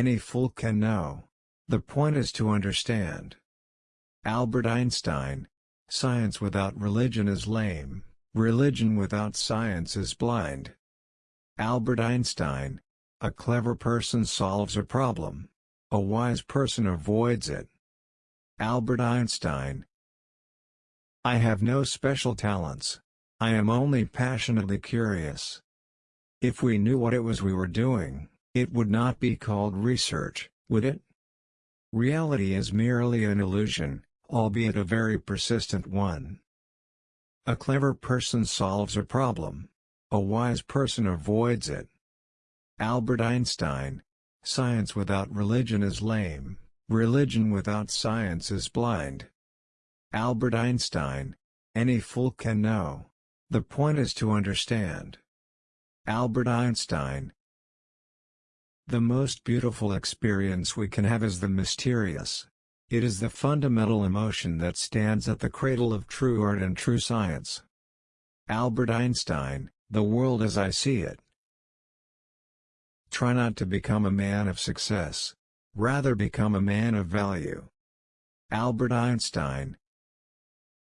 Any fool can know. The point is to understand. Albert Einstein Science without religion is lame, religion without science is blind. Albert Einstein A clever person solves a problem. A wise person avoids it. Albert Einstein I have no special talents. I am only passionately curious. If we knew what it was we were doing, it would not be called research, would it? Reality is merely an illusion, albeit a very persistent one. A clever person solves a problem. A wise person avoids it. Albert Einstein Science without religion is lame, religion without science is blind. Albert Einstein Any fool can know. The point is to understand. Albert Einstein the most beautiful experience we can have is the mysterious. It is the fundamental emotion that stands at the cradle of true art and true science. Albert Einstein, The World as I See It. Try not to become a man of success. Rather become a man of value. Albert Einstein